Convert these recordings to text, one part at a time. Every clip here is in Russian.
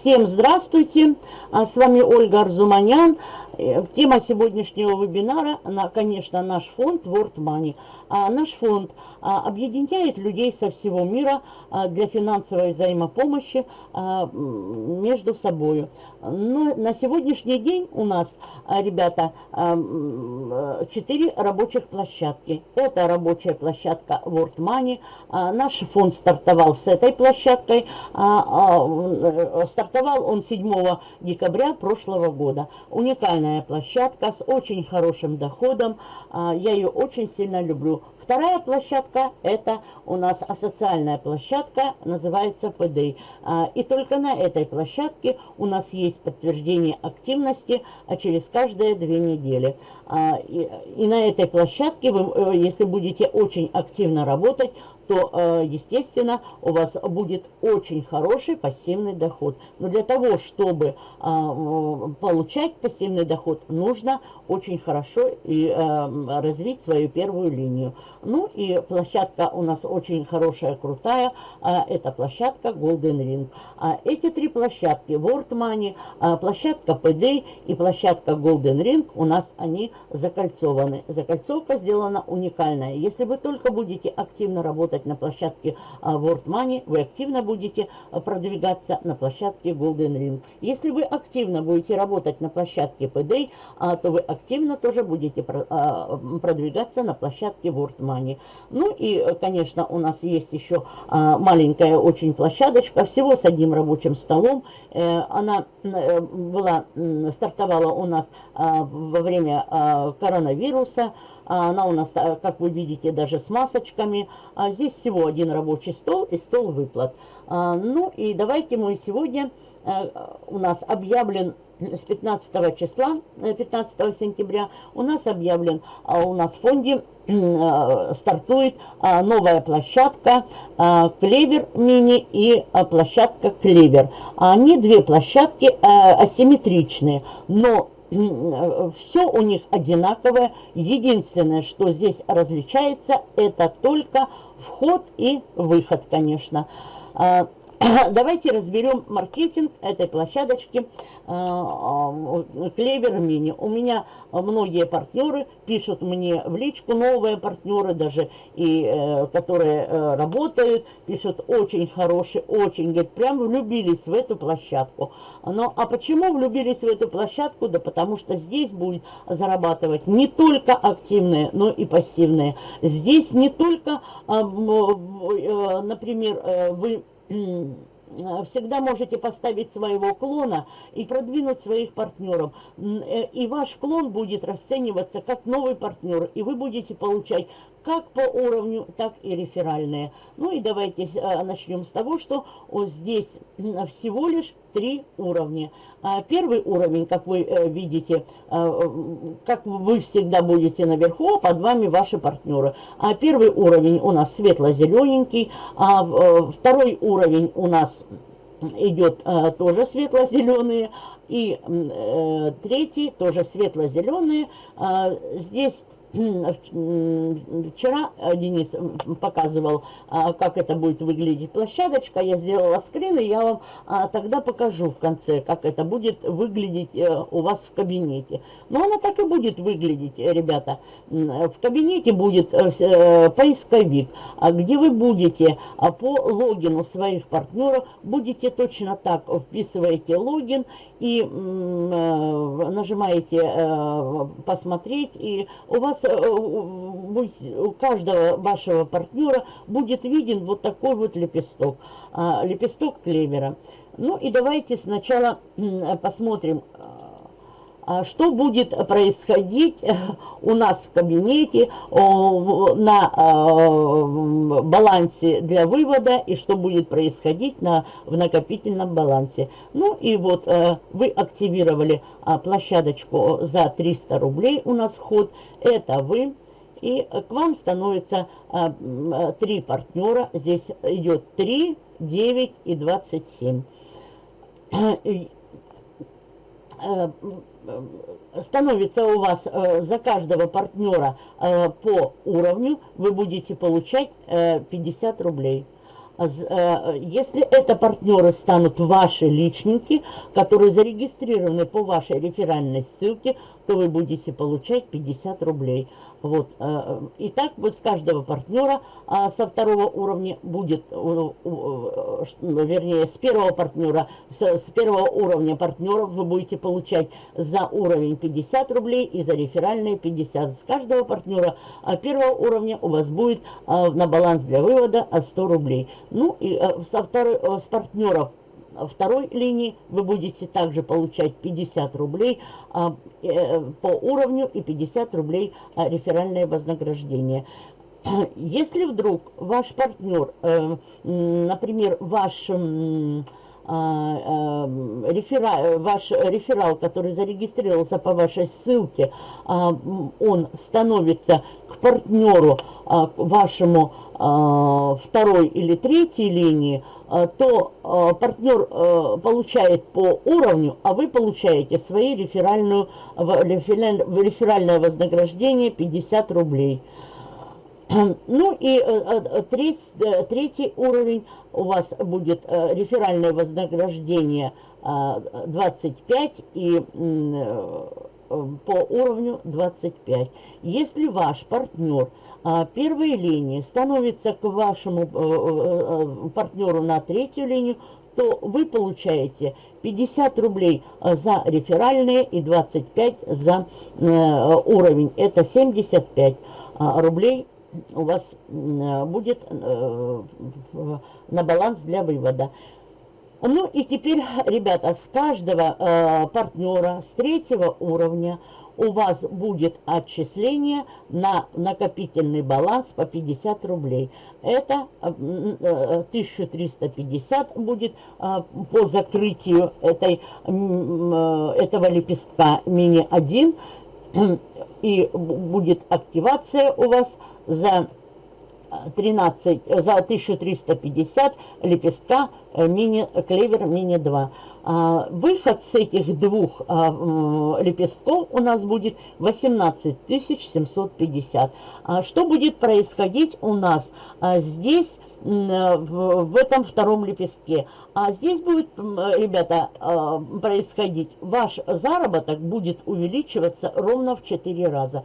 Всем здравствуйте, а, с вами Ольга Арзуманян. Э, тема сегодняшнего вебинара, конечно, наш фонд World Money. А, наш фонд а, объединяет людей со всего мира для финансовой взаимопомощи между собой. Но на сегодняшний день у нас, ребята, 4 рабочих площадки. Это рабочая площадка World Money. Наш фонд стартовал с этой площадкой. Стартовал он 7 декабря прошлого года. Уникальная площадка с очень хорошим доходом. А, я ее очень сильно люблю. Вторая площадка – это у нас асоциальная площадка, называется ПД. А, и только на этой площадке у нас есть подтверждение активности а через каждые две недели. А, и на этой площадке, вы, э, если будете очень активно работать, то, э, естественно, у вас будет очень хороший пассивный доход. Но для того, чтобы получать пассивный доход, нужно очень хорошо и э, развить свою первую линию. Ну и площадка у нас очень хорошая, крутая. Это площадка Golden Ring. А эти три площадки, World Money, площадка PD и площадка Golden Ring, у нас они закольцованы. Закольцовка сделана уникальная. Если вы только будете активно работать на площадке а, World Money, вы активно будете продвигаться на площадке Golden Ring. Если вы активно будете работать на площадке PD, то вы активно тоже будете продвигаться на площадке World Money. Ну и, э, конечно, у нас есть еще а, маленькая очень площадочка, всего с одним рабочим столом. Э, она э, была, стартовала у нас а, во время а, коронавируса. Она у нас, как вы видите, даже с масочками. Здесь всего один рабочий стол и стол выплат. Ну и давайте мы сегодня, у нас объявлен с 15 числа, 15 э, сентября, у нас объявлен, а у нас в фонде э, стартует а, новая площадка а, Клевер Мини и площадка Клевер. Они две площадки э, асимметричные, но все у них одинаковое. Единственное, что здесь различается, это только вход и выход, конечно. Давайте разберем маркетинг этой площадочки Клевер э, Мини. У меня многие партнеры пишут мне в личку, новые партнеры даже, и э, которые э, работают, пишут очень хорошие, очень, говорят, прям влюбились в эту площадку. Но, а почему влюбились в эту площадку? Да потому что здесь будет зарабатывать не только активные, но и пассивные. Здесь не только, например, вы Э, всегда можете поставить своего клона и продвинуть своих партнеров. Э, и ваш клон будет расцениваться как новый партнер, и вы будете получать как по уровню, так и реферальные. Ну и давайте э, начнем с того, что здесь всего лишь три уровня. А первый уровень, как вы э, видите, э, как вы всегда будете наверху, а под вами ваши партнеры. А первый уровень у нас светло-зелененький, а второй уровень у нас идет тоже светло-зеленые, и третий тоже светло-зеленые. здесь Вчера э, Денис показывал, а, как это будет выглядеть площадочка. Я сделала скрин, и я вам а, тогда покажу в конце, как это будет выглядеть э, у вас в кабинете. Но она так и будет выглядеть, ребята. В кабинете будет э, поисковик, а где вы будете по логину своих партнеров, будете точно так вписываете логин и нажимаете посмотреть, и у вас вас, э, у каждого вашего партнера будет виден вот такой вот лепесток, а, лепесток клевера. Ну и давайте сначала посмотрим, а, что будет происходить э, у нас в кабинете на а, балансе для вывода и что будет происходить на, в накопительном балансе. Ну и вот э, вы активировали площадочку за 300 рублей у нас вход это вы. И к вам становится а, три партнера. Здесь идет 3, 9 и 27. Э, становится у вас э, за каждого партнера э, по уровню, вы будете получать 50 рублей. если это партнеры станут ваши личники, которые зарегистрированы по вашей реферальной ссылке, то вы будете получать 50 рублей. Вот. Э, и так вот с каждого партнера а, со второго уровня будет, вернее, с первого партнера, с, первого уровня партнеров вы будете получать за уровень 50 рублей и за реферальные 50. С каждого партнера а, первого уровня у вас будет на баланс для вывода 100 рублей. Ну и со второй, с партнеров второй линии вы будете также получать 50 рублей а, э, по уровню и 50 рублей а, реферальное вознаграждение. Если вдруг ваш партнер, э, например, ваш... А, реферал, ваш реферал, который зарегистрировался по вашей ссылке, он становится к партнеру вашему второй или третьей линии, то партнер получает по уровню, а вы получаете свои реферальную, реферальное вознаграждение 50 рублей. Ну и третий уровень у вас будет реферальное вознаграждение 25 и Э, по уровню 25. Если ваш партнер первой линии становится к вашему э, э, партнеру на третью линию, то вы получаете 50 рублей за реферальные и 25 за уровень. Это 75 рублей у вас будет на баланс для вывода. Ну и теперь, ребята, с каждого э, партнера с третьего уровня у вас будет отчисление на накопительный баланс по 50 рублей. Это э, 1350 э, будет э, по закрытию этой, э, этого лепестка мини-1. И будет активация у вас за 13, за 1350 лепестка э, мини, клевер мини 2. А, выход с этих двух а, лепестков у нас будет 18 750. А, что будет происходить у нас здесь, в этом втором лепестке? А здесь будет, ребята, происходить, ваш заработок будет увеличиваться ровно в 4 раза.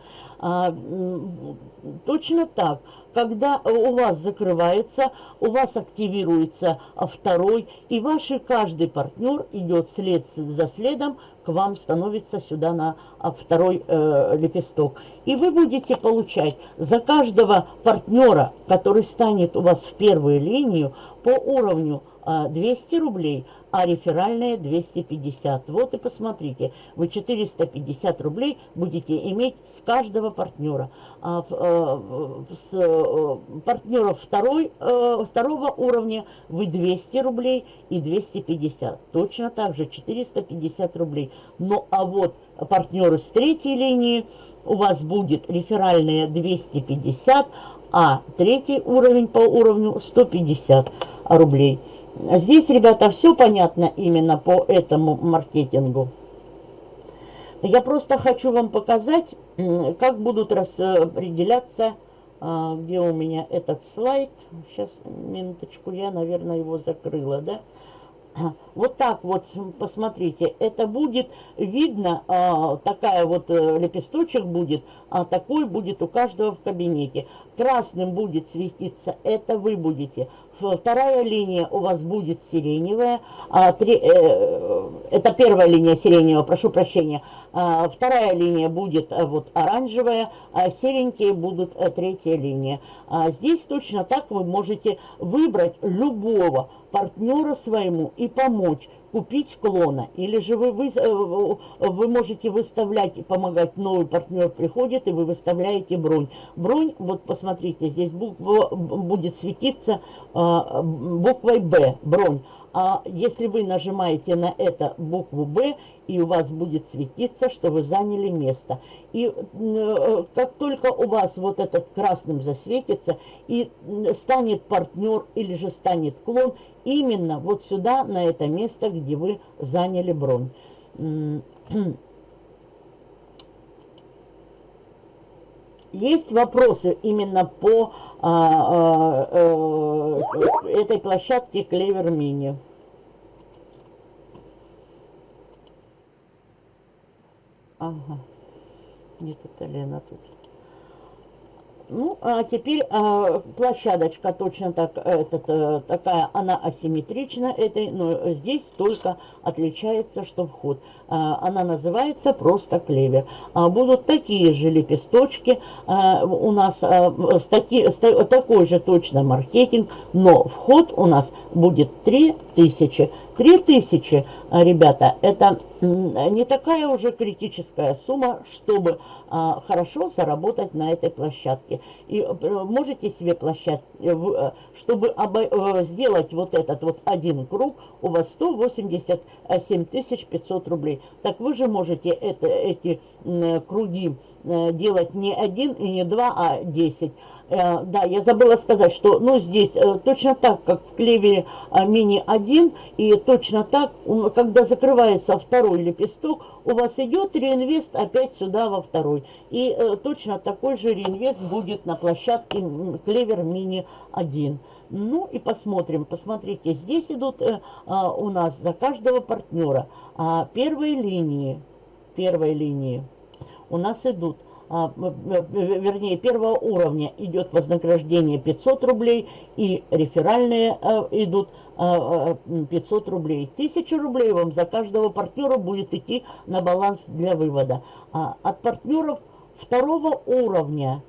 Точно так когда у вас закрывается, у вас активируется второй, и ваш каждый партнер идет след за следом, к вам становится сюда на второй э, лепесток. И вы будете получать за каждого партнера, который станет у вас в первую линию, по уровню 200 рублей, а реферальная 250. Вот и посмотрите, вы 450 рублей будете иметь с каждого партнера. А, э, с э, партнеров второй, э, второго уровня вы 200 рублей и 250. Точно так же 450 рублей. Ну а вот партнеры с третьей линии у вас будет реферальная 250, а третий уровень по уровню 150 рублей. Здесь, ребята, все понятно именно по этому маркетингу. Я просто хочу вам показать, как будут распределяться, а, где у меня этот слайд. Сейчас, минуточку, я, наверное, его закрыла, да? Вот так вот, посмотрите, это будет видно, а, такая вот э, лепесточек будет, а такой будет у каждого в кабинете. Красным будет светиться, это вы будете. Вторая линия у вас будет сиреневая, а, три, э, это первая линия сиреневая, прошу прощения. А, вторая линия будет а, вот оранжевая, а серенькие будут а, третья линия. А здесь точно так вы можете выбрать любого партнера своему и помочь купить клона. Или же вы, вы, э, вы можете выставлять и помогать, новый партнер приходит, и вы выставляете бронь. Бронь, вот посмотрите, здесь буква будет светиться а, буквой Б, бронь. А если вы нажимаете на это букву Б, и у вас будет светиться, что вы заняли место. И э, как только у вас вот этот красным засветится, и станет партнер или же станет клон, именно вот сюда, на это место, где вы заняли бронь. есть вопросы именно по а, а, а, этой площадке Клевер Мини? Ага. Нет, это Лена тут. Ну, а теперь а, площадочка точно так, этот, а, такая, она асимметрична этой, но здесь только отличается, что вход. А, она называется просто клевер. А, будут такие же лепесточки, а, у нас а, с таки, с, такой же точно маркетинг, но вход у нас будет 3000. 3000, ребята, это не такая уже критическая сумма, чтобы а, хорошо заработать на этой площадке. И э, можете себе площадку, э, э, чтобы сделать вот этот вот один круг, у вас 187 500 рублей. Так вы же можете это, эти круги делать не один и не два, а 10. Э, да, я забыла сказать, что ну, здесь э, точно так, как в клевере э, мини-1, и точно так, когда закрывается второй лепесток, у вас идет реинвест опять сюда во второй. И точно такой же реинвест будет на площадке клевер мини-1. Ну и посмотрим, посмотрите, здесь идут у нас за каждого партнера а, первые линии, первой линии у нас идут вернее, первого уровня идет вознаграждение 500 рублей, и реферальные а, идут 500 а, рублей. 1000 рублей вам за каждого партнера будет идти на баланс для вывода. От партнеров второго уровня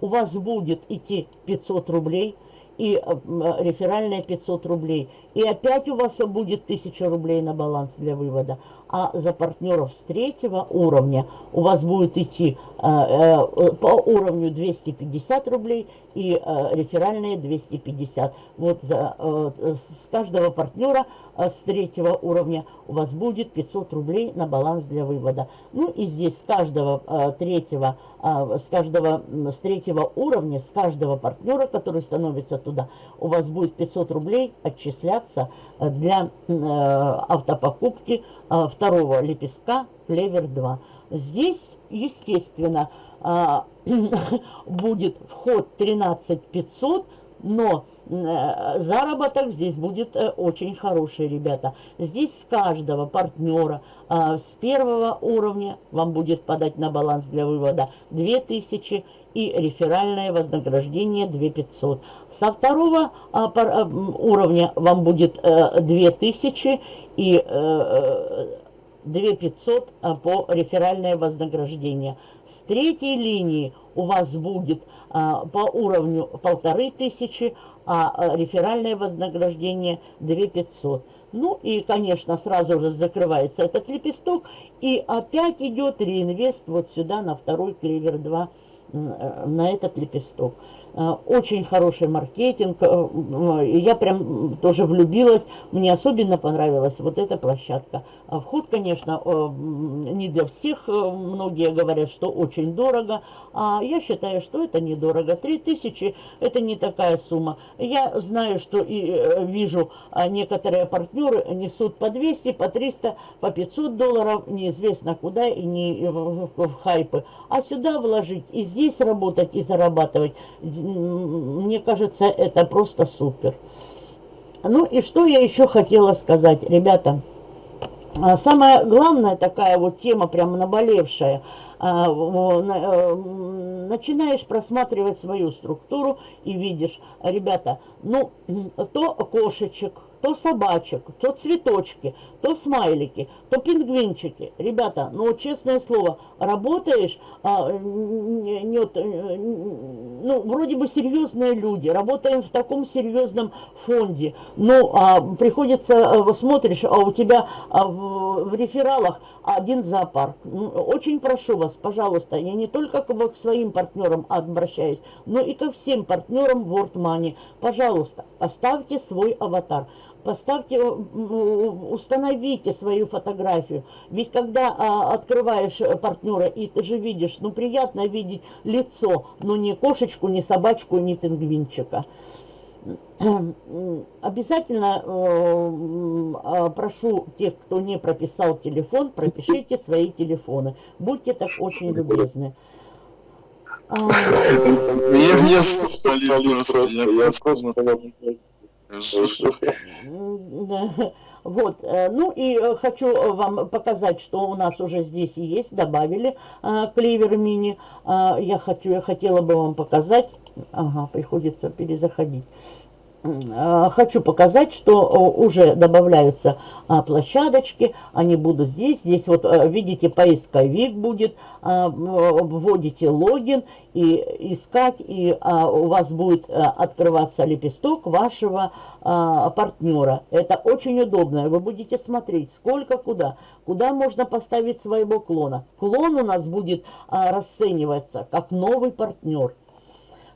у вас будет идти 500 рублей – и э, реферальная 500 рублей. И опять у вас будет 1000 рублей на баланс для вывода. А за партнеров с третьего уровня у вас будет идти э, э, по уровню 250 рублей и э, реферальные 250. Вот за, э, с каждого партнера э, с третьего уровня у вас будет 500 рублей на баланс для вывода. Ну и здесь с каждого э, третьего, э, с каждого, с третьего уровня, с каждого партнера, который становится туда, у вас будет 500 рублей отчисляться э, для э, автопокупки э, второго лепестка Клевер 2. Здесь, естественно, будет вход 13 500, но заработок здесь будет очень хороший, ребята. Здесь с каждого партнера с первого уровня вам будет подать на баланс для вывода 2000 и реферальное вознаграждение 2500. Со второго уровня вам будет 2000 и 2500 по реферальное вознаграждение. С третьей линии у вас будет а, по уровню полторы тысячи, а, а реферальное вознаграждение 2500. Ну и, конечно, сразу же закрывается этот лепесток, и опять идет реинвест вот сюда на второй клевер 2, э, на этот лепесток. Э, очень хороший маркетинг. Э, я прям тоже влюбилась. Мне особенно понравилась вот эта площадка. А вход, конечно, э, не для всех. Многие говорят, что очень дорого. А я считаю, что это недорого. 3000 это не такая сумма. Я знаю, что и вижу, а некоторые партнеры несут по 200, по 300, по 500 долларов. Неизвестно куда и не в хайпы. А сюда вложить и здесь работать и зарабатывать мне кажется, это просто супер. Ну и что я еще хотела сказать, ребята. А, самая главная такая вот тема, прям наболевшая, а, э, начинаешь просматривать свою структуру и видишь, ребята, ну, то кошечек, то собачек, то цветочки, то смайлики, то пингвинчики. Ребята, ну честное слово, работаешь, а, нет, ну вроде бы серьезные люди, работаем в таком серьезном фонде, ну а, приходится, а, смотришь, а у тебя а, в, в рефералах один зоопарк. Ну, очень прошу вас, пожалуйста, я не только к своим партнерам обращаюсь, но и ко всем партнерам World Money. Пожалуйста, поставьте свой аватар поставьте, э, установите свою фотографию. Ведь когда а, открываешь э, партнера, и ты же видишь, ну приятно видеть лицо, но не кошечку, не собачку, не пингвинчика. Обязательно э, а, прошу тех, кто не прописал телефон, пропишите свои телефоны. Будьте так очень любезны. Мне не стали просто, я просто вот, э, ну и э, хочу вам показать, что у нас уже здесь есть, добавили клевер мини. Я хочу, я хотела бы вам показать, ага, приходится перезаходить. А, хочу показать, что уже добавляются а, площадочки, они будут здесь, здесь вот э, видите поисковик будет, а, вводите логин и искать, и у вас будет э, открываться лепесток вашего партнера. Это очень удобно, вы будете смотреть сколько куда, куда можно поставить своего клона. Клон у нас будет расцениваться как новый партнер.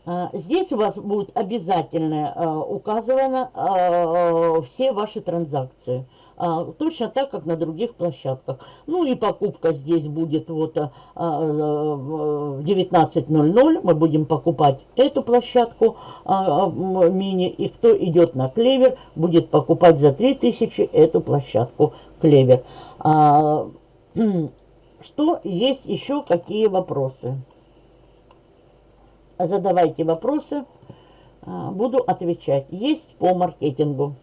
А, здесь у вас будет обязательно а, указано а, все ваши транзакции. Точно так, как на других площадках. Ну и покупка здесь будет вот в 19.00. Мы будем покупать эту площадку мини. И кто идет на клевер, будет покупать за 3000 эту площадку клевер. Что есть еще, какие вопросы? Задавайте вопросы, а, буду отвечать. Есть по маркетингу.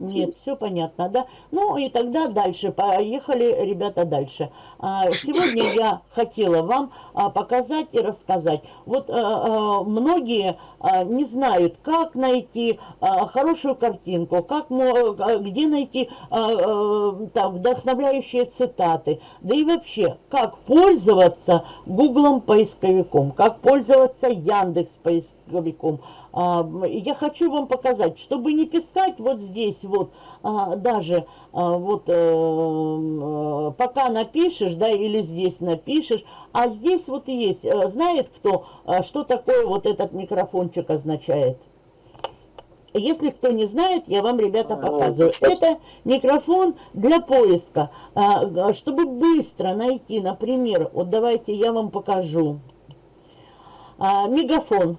Нет, все понятно, да? Ну и тогда дальше, поехали, ребята, дальше. А, сегодня я хотела вам а, показать и рассказать. Вот а, многие не знают, как найти хорошую картинку, как, где найти так, вдохновляющие цитаты, да и вообще, как пользоваться Гуглом поисковиком, как пользоваться Яндекс поисковиком, а, я хочу вам показать, чтобы не писать вот здесь вот, а, даже а, вот э, пока напишешь, да, или здесь напишешь, а здесь вот есть, э, знает кто, что такое вот этот микрофончик означает? Если кто не знает, я вам, ребята, показываю. Это микрофон для поиска. Чтобы быстро найти, например, вот давайте я вам покажу. Мегафон.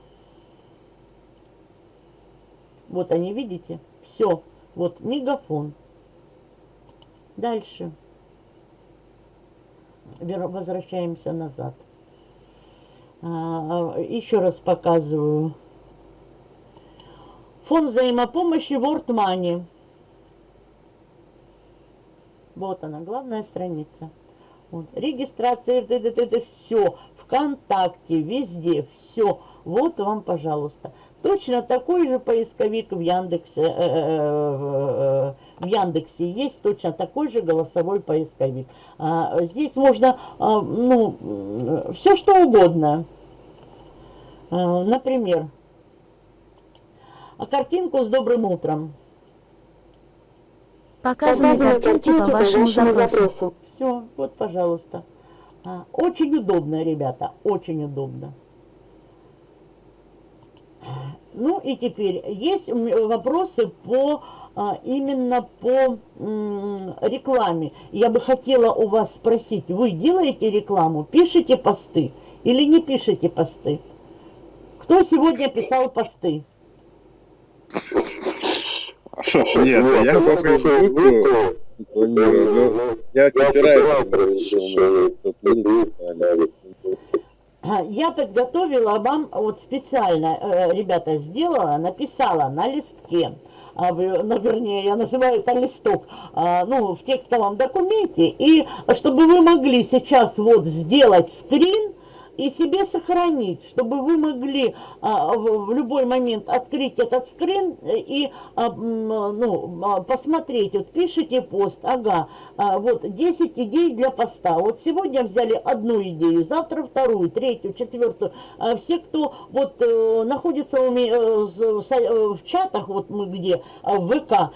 Вот они, видите? Все. Вот мегафон. Дальше. Возвращаемся назад. А, еще раз показываю. Фонд взаимопомощи World Money. Вот она, главная страница. Вот. Регистрация, это, это, это все. Вконтакте, везде, все. Вот вам, пожалуйста. Точно такой же поисковик в Яндексе, э, э, э, в Яндексе есть точно такой же голосовой поисковик. А, здесь можно, а, ну, все что угодно. А, например, картинку с добрым утром. Показаны картинки по вашему запросу. Все, вот, пожалуйста. Очень удобно, ребята, очень удобно. Ну и теперь есть вопросы по а, именно по рекламе. Я бы хотела у вас спросить, вы делаете рекламу, пишете посты или не пишете посты? Кто сегодня писал посты? Нет, я по Фейсбуку я копирайтер. Я подготовила вам, вот специально, э, ребята, сделала, написала на листке, а, ну, вернее, я называю это листок, а, ну, в текстовом документе, и чтобы вы могли сейчас вот сделать скрин, и себе сохранить, чтобы вы могли а, в, любой момент открыть этот скрин и а, ну, а, посмотреть. Вот пишите пост, ага, вот 10 идей для поста. Вот сегодня взяли одну идею, завтра вторую, третью, четвертую. Все, кто вот а, находится э, в, э, чатах, вот мы где, в ВК,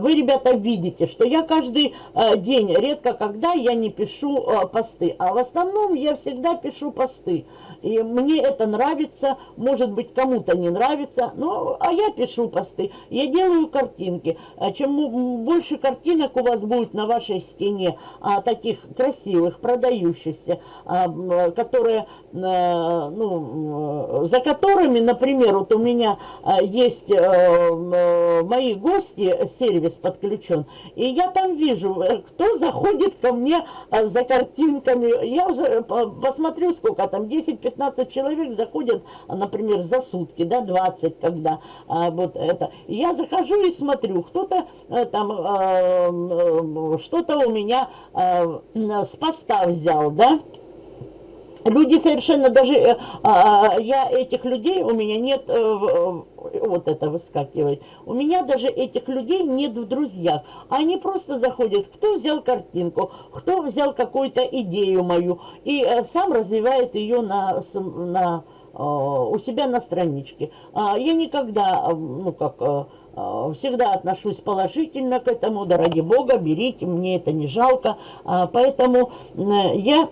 вы, ребята, видите, что я каждый день, редко когда я не пишу посты, а в основном я всегда пишу посты посты. И мне это нравится, может быть, кому-то не нравится, но, а я пишу посты, я делаю картинки. А чем больше картинок у вас будет на вашей стене, а, таких красивых, продающихся, а, которые, а, ну, за которыми, например, вот у меня а, есть а, мои гости, сервис подключен, и я там вижу, кто заходит ко мне за картинками. Я уже посмотрю, сколько там, 10-15 15 человек заходят, например, за сутки, да, 20, когда а, вот это. Я захожу и смотрю, кто-то а, там а, что-то у меня а, с поста взял, да, Люди совершенно даже, э, а, я этих людей, у меня нет, э, вот это выскакивает, у меня даже этих людей нет в друзьях. Они просто заходят, кто взял картинку, кто взял какую-то идею мою, и э, сам развивает ее на, на, у себя на страничке. А, я никогда, ну как всегда отношусь положительно к этому, да ради бога, берите, мне это не жалко. А, поэтому я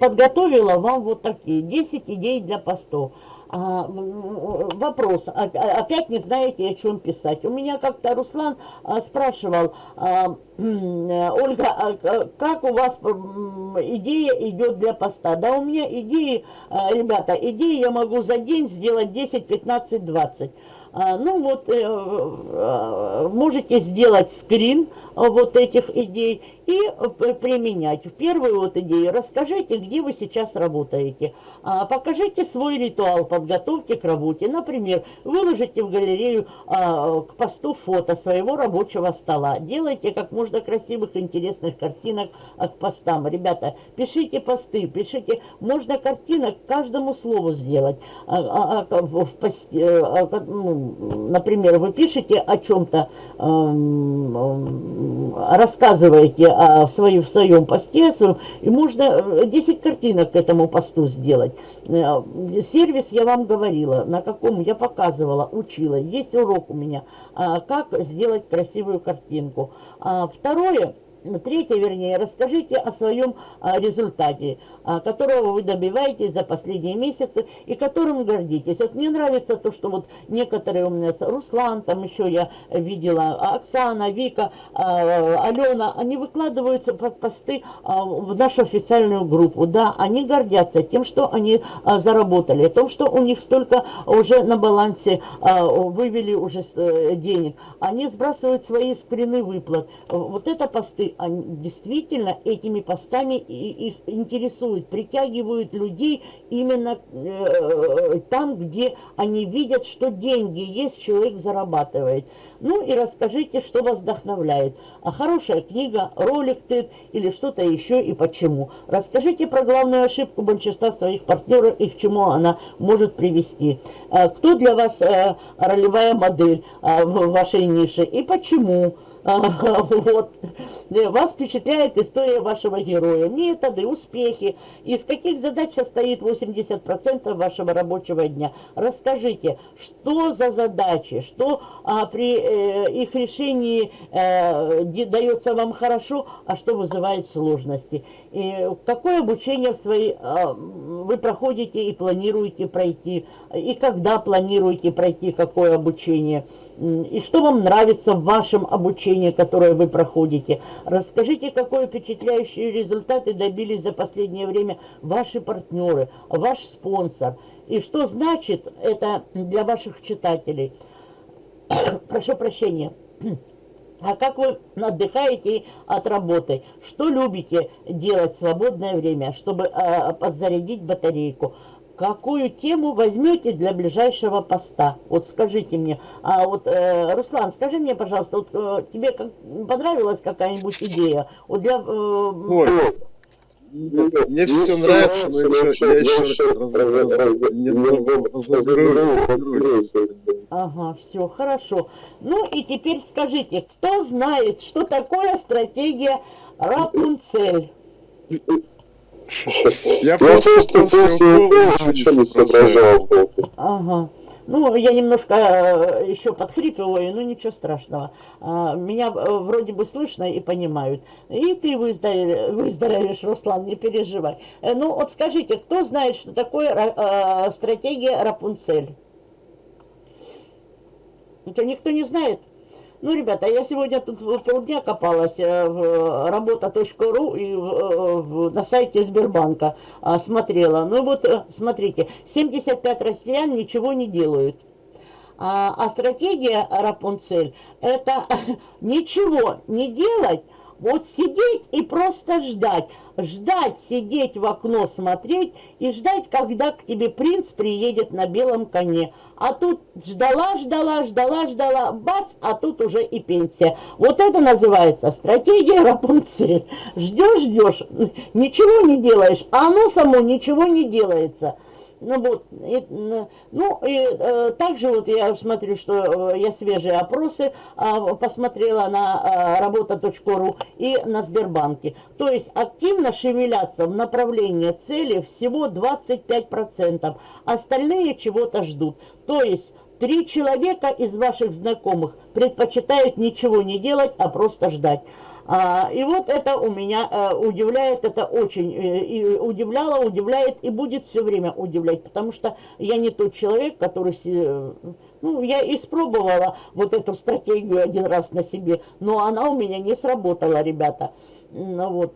подготовила вам вот такие 10 идей для постов. А, вопрос, опять не знаете, о чем писать. У меня как-то Руслан а, спрашивал, а, Ольга, а как у вас идея идет для поста? Да у меня идеи, а, ребята, идеи я могу за день сделать 10, 15, 20. А, ну вот, э, можете сделать скрин вот этих идей и применять. В первую вот идею расскажите, где вы сейчас работаете. А, покажите свой ритуал подготовки к работе. Например, выложите в галерею а, к посту фото своего рабочего стола. Делайте как можно красивых, интересных картинок к постам. Ребята, пишите посты, пишите. Можно картинок каждому слову сделать. Э, например, вы пишете о чем-то, эм, рассказываете о, в, своем, в своем посте, и можно 10 э, картинок к этому посту сделать. Э, сервис я вам говорила, на каком я показывала, учила. Есть урок у меня, а, как сделать красивую картинку. А второе – Третье, вернее, расскажите о своем а, результате, а, которого вы добиваетесь за последние месяцы и которым гордитесь. Вот мне нравится то, что вот некоторые у меня, Руслан, там еще я видела, Оксана, Вика, а, Алена, они выкладываются под посты в нашу официальную группу. Да, они гордятся тем, что они заработали, тем, что у них столько уже на балансе вывели уже э, денег. Они сбрасывают свои скрины выплат. Вот это посты они действительно этими постами их интересуют, притягивают людей именно э, там, где они видят, что деньги есть, человек зарабатывает. Ну и расскажите, что вас вдохновляет. А хорошая книга, ролик TED или что-то еще и почему. Расскажите про главную ошибку большинства своих партнеров и к чему она может привести. Э, кто для вас э, ролевая модель э, в вашей нише и почему? Вот. Вас впечатляет история вашего героя, методы, успехи, из каких задач состоит 80% вашего рабочего дня. Расскажите, что за задачи, что а, при э, их решении э, дается вам хорошо, а что вызывает сложности. И какое обучение в своей, э, вы проходите и планируете пройти, и когда планируете пройти какое обучение, и что вам нравится в вашем обучении, которое вы проходите. Расскажите, какой впечатляющие результаты добились за последнее время ваши партнеры, ваш спонсор. И что значит это для ваших читателей. Прошу прощения. А как вы отдыхаете от работы? Что любите делать в свободное время, чтобы э, подзарядить батарейку? какую тему возьмете для ближайшего поста? Вот скажите мне. А вот, э, Руслан, скажи мне, пожалуйста, вот э, тебе как, понравилась какая-нибудь идея? Вот для... Э, Ой, мне все нравится, но еще, я еще Ага, все, хорошо. Ну и теперь скажите, кто знает, что такое стратегия Рапунцель? Я просто после укола ничего не соображал. Ага. Ну, я немножко э, еще подхрипываю, но ничего страшного. А, меня э, вроде бы слышно и понимают. И ты выздоровеешь, Руслан, не переживай. Э, ну, вот скажите, кто знает, что такое стратегия Рапунцель? Это никто не знает? Ну, ребята, я сегодня тут полдня копалась э, в работа.ру и в, э, в, на сайте Сбербанка а, смотрела. Ну вот, э, смотрите, 75 россиян ничего не делают. А, а стратегия Рапунцель – это ничего не делать, вот сидеть и просто ждать. Ждать, сидеть в окно, смотреть и ждать, когда к тебе принц приедет на белом коне. А тут ждала, ждала, ждала, ждала, бац, а тут уже и пенсия. Вот это называется стратегия Рапунцель. Ждешь, ждешь, ничего не делаешь, а оно само ничего не делается. Ну вот, и, ну и э, также вот я смотрю, что э, я свежие опросы э, посмотрела на э, работа.ру и на Сбербанке. То есть активно шевелятся в направлении цели всего 25%, остальные чего-то ждут. То есть три человека из ваших знакомых предпочитают ничего не делать, а просто ждать. А, и вот это у меня а, удивляет, это очень э, и удивляло, удивляет и будет все время удивлять, потому что я не тот человек, который... Ну, я испробовала вот эту стратегию один раз на себе, но она у меня не сработала, ребята. Ну, вот.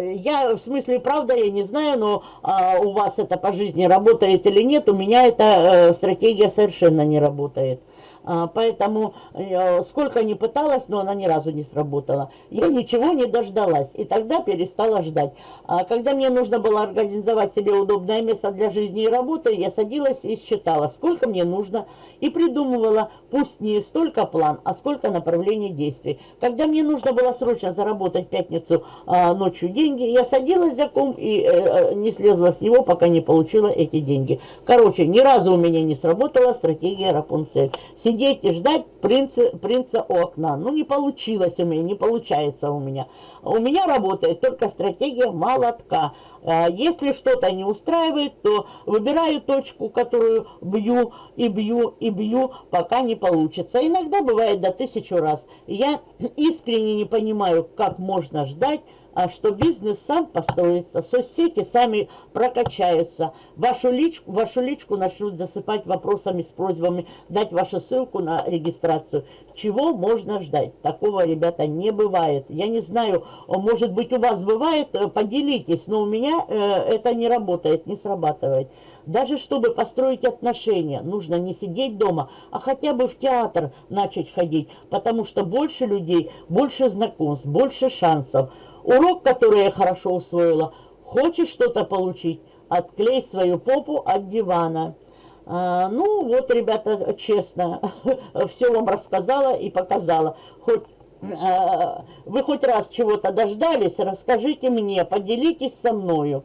Я, в смысле, правда, я не знаю, но а, у вас это по жизни работает или нет, у меня эта а, стратегия совершенно не работает. А, поэтому э, сколько не пыталась, но она ни разу не сработала. Я ничего не дождалась, и тогда перестала ждать. А когда мне нужно было организовать себе удобное место для жизни и работы, я садилась и считала, сколько мне нужно, и придумывала, пусть не столько план, а сколько направлений действий. Когда мне нужно было срочно заработать пятницу а, ночью деньги, я садилась за ком и э, э, не слезла с него, пока не получила эти деньги. Короче, ни разу у меня не сработала стратегия Рапунцель сидеть и ждать принца, принца у окна. Ну, не получилось у меня, не получается у меня. У меня работает только стратегия молотка. А, если что-то не устраивает, то выбираю точку, которую бью и бью и бью, пока не получится. Иногда бывает до тысячу раз. Я искренне не понимаю, как можно ждать, а что бизнес сам построится, соцсети сами прокачаются, вашу личку, вашу личку начнут засыпать вопросами с просьбами дать вашу ссылку на регистрацию. Чего можно ждать? Такого, ребята, не бывает. Я не знаю, может быть у вас бывает, э, поделитесь, но у меня э, это не работает, не срабатывает. Даже чтобы построить отношения, нужно не сидеть дома, а хотя бы в театр начать ходить, потому что больше людей, больше знакомств, больше шансов. Урок, который я хорошо усвоила. Хочешь что-то получить? Отклей свою попу от дивана. А, ну, вот, ребята, честно, все вам рассказала и показала. Хоть а, вы хоть раз чего-то дождались, расскажите мне, поделитесь со мною.